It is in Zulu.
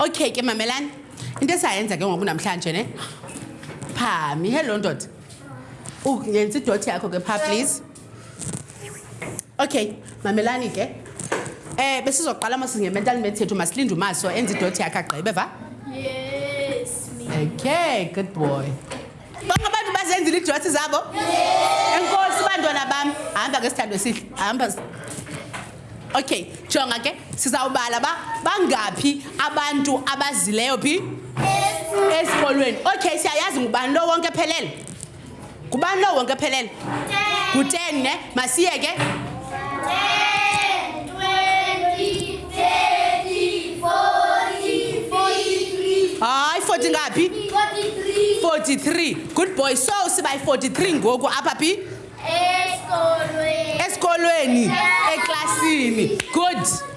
okay ke mamelani into esayenza ke ngoku namhlanje ne? Phami hello ndoda. Yenza idoti yakho ke phaa please. Okay mamelani ke eh besizoqala masinge-mental medithethu masilinde umaso enze idoti yakhe agqibe va? Yes, me. okay good boy. Bonke abantu bazenzile iidoti zabo? Enkosi bantwana bam. Hamba ke sithando sihle hamba okay jonga ke sizawubala ba bangaphi abantu abazileyo phi? Esikolweni. Okay siyayazi ngubani lo wonke ephelele ngubani lo wonke ephelele ngu-10 ne? Masiye ke? 10, 20, 30, 40, 43, hayi 40 ngaphi? 43. 43 good boy. So siba yi-43 ngoku apha phi? Escolwe. esikolweni. Eklasini good.